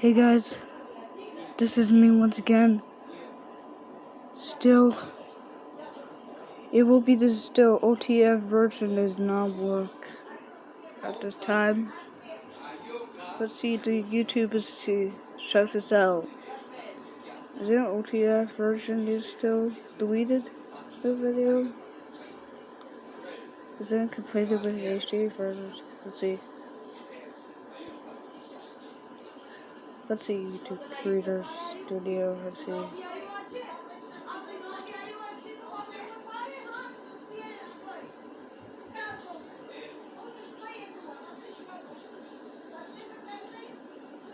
Hey guys, this is me once again. Still, it will be the still OTF version does not work at this time. Let's see the YouTube is to check this out. Is the OTF version is still deleted the video? Is it completed with the HD version? Let's see. Let's see YouTube Creator Studio. Let's see.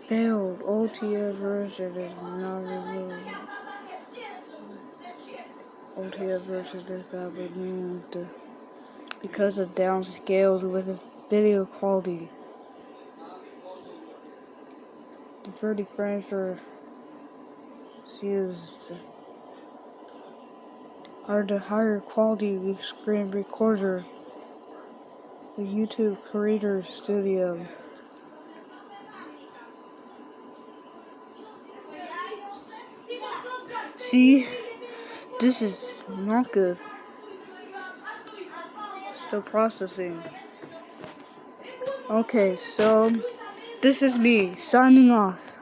Failed OTF version is not removed. OTF version is not removed because of downscaled with video quality. The 30 frames used are the higher quality screen recorder, the YouTube Creator Studio. See, this is not good. Still processing. Okay, so this is me signing off.